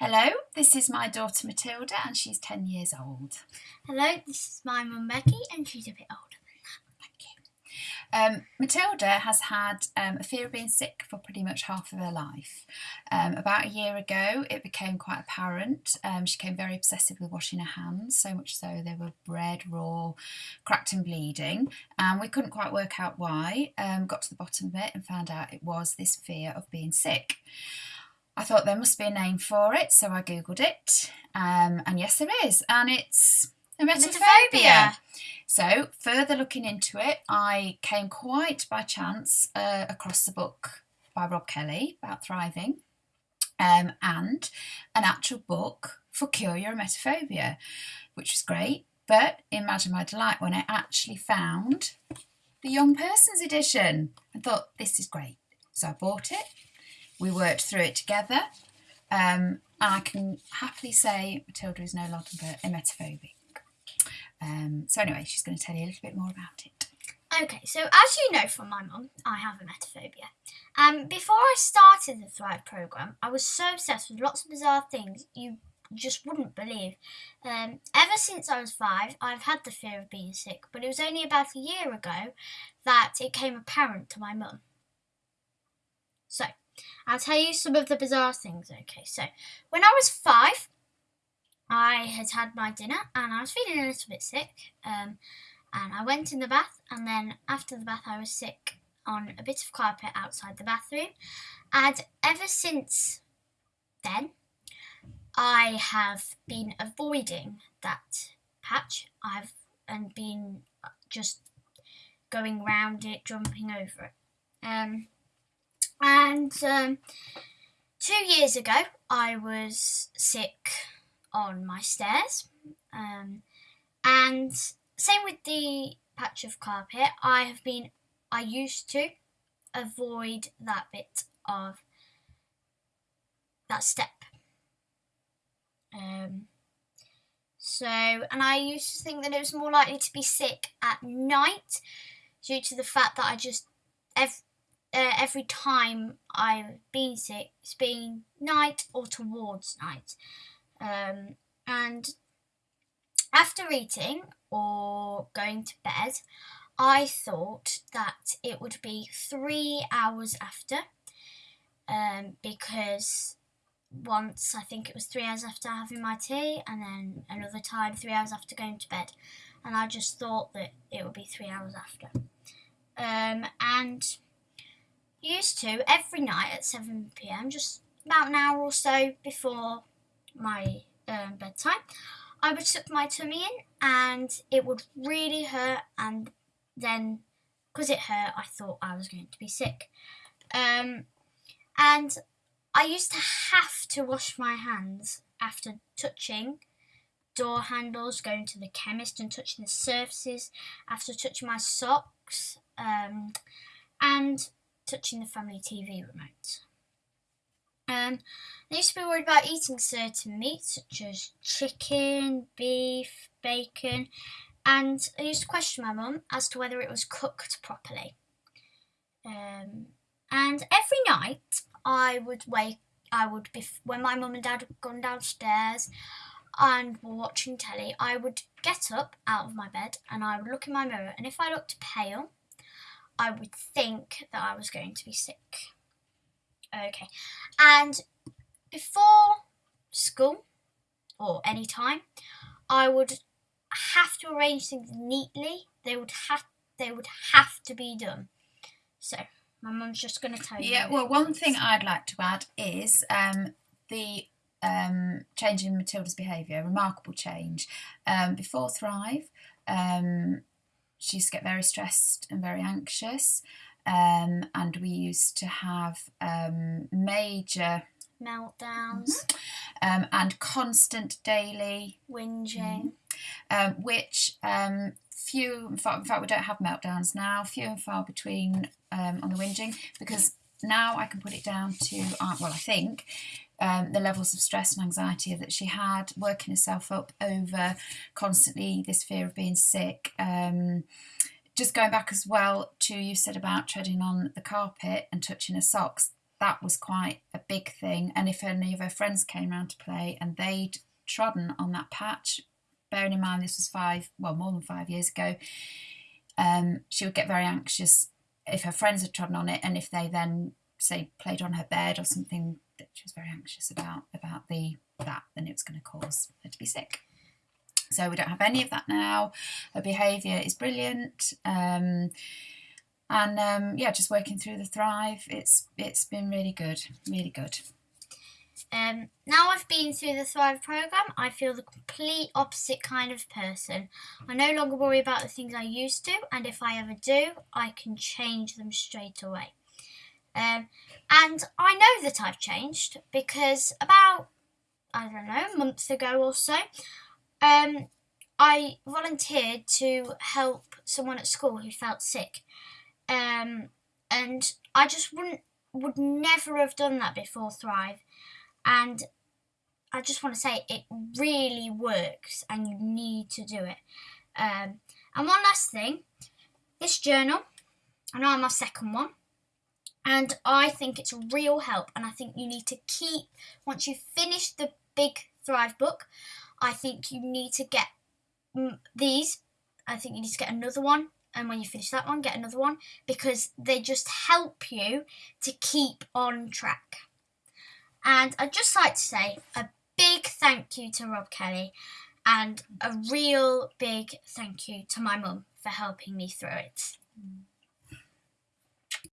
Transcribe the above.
Hello, this is my daughter Matilda and she's 10 years old. Hello, this is my mum Becky and she's a bit older. than that. Thank you. Um, Matilda has had um, a fear of being sick for pretty much half of her life. Um, about a year ago, it became quite apparent. Um, she became very obsessive with washing her hands, so much so they were red, raw, cracked, and bleeding. And we couldn't quite work out why. Um, got to the bottom of it and found out it was this fear of being sick. I thought there must be a name for it, so I googled it, um, and yes, there is, and it's emetophobia. So, further looking into it, I came quite by chance uh, across the book by Rob Kelly about thriving, um, and an actual book for Cure Your Emetophobia, which was great. But imagine my delight when I actually found the young person's edition I thought, this is great. So I bought it we worked through it together. Um, and I can happily say Matilda is no longer emetophobic. Um, so anyway, she's going to tell you a little bit more about it. Okay, so as you know from my mum, I have emetophobia. Um, before I started the Thrive program, I was so obsessed with lots of bizarre things you just wouldn't believe. Um, ever since I was five, I've had the fear of being sick, but it was only about a year ago that it came apparent to my mum. So, I'll tell you some of the bizarre things. Okay, so when I was five, I had had my dinner and I was feeling a little bit sick. Um, and I went in the bath, and then after the bath, I was sick on a bit of carpet outside the bathroom. And ever since then, I have been avoiding that patch. I've and been just going round it, jumping over it. Um, and um, two years ago, I was sick on my stairs. Um, and same with the patch of carpet, I have been, I used to avoid that bit of that step. Um, so, and I used to think that it was more likely to be sick at night due to the fact that I just, every, uh, every time I've been sick, it's been night or towards night. Um, and after eating or going to bed, I thought that it would be three hours after um, because once I think it was three hours after having my tea, and then another time three hours after going to bed. And I just thought that it would be three hours after. Um, and used to every night at 7 pm, just about an hour or so before my um, bedtime, I would tuck my tummy in and it would really hurt. And then, because it hurt, I thought I was going to be sick. Um, and I used to have to wash my hands after touching door handles, going to the chemist and touching the surfaces, after touching my socks. Um, and touching the family TV remote. Um, I used to be worried about eating certain meats such as chicken, beef, bacon, and I used to question my mum as to whether it was cooked properly. Um, and every night I would wake, I would be when my mum and dad had gone downstairs and were watching telly. I would get up out of my bed and I would look in my mirror, and if I looked pale, I would think that I was going to be sick. Okay. And before school or any time, I would have to arrange things neatly. They would have they would have to be done. So my mum's just going to tell you. Yeah. Well, one thing I'd like to add is um, the um, change in Matilda's behaviour. Remarkable change. Um, before Thrive, um, she used to get very stressed and very anxious. Um, and we used to have um, major meltdowns mm-hmm. um, and constant daily whinging, mm, which um, few, in fact, in fact, we don't have meltdowns now, few and far between um, on the whinging because now I can put it down to, uh, well, I think um, the levels of stress and anxiety that she had, working herself up over constantly this fear of being sick. Um, just going back as well to you said about treading on the carpet and touching her socks. that was quite a big thing. And if any of her friends came around to play and they'd trodden on that patch, bearing in mind this was five, well, more than five years ago, um, she would get very anxious if her friends had trodden on it, and if they then say played on her bed or something she was very anxious about about the that, then it was going to cause her to be sick. So we don't have any of that now. Her behaviour is brilliant. Um, and um, yeah, just working through the Thrive, it's it's been really good, really good. Um, now I've been through the Thrive program, I feel the complete opposite kind of person. I no longer worry about the things I used to, and if I ever do, I can change them straight away. Um, and I know that I've changed because about, I don't know, a month ago or so, um, I volunteered to help someone at school who felt sick. Um, and I just wouldn't, would never have done that before Thrive. And I just want to say it really works and you need to do it. Um, and one last thing this journal, I know I'm my second one, and I think it's real help. And I think you need to keep, once you finish the big Thrive book, I think you need to get these. I think you need to get another one. And when you finish that one, get another one because they just help you to keep on track. And I'd just like to say a big thank you to Rob Kelly and a real big thank you to my mum for helping me through it. Mm.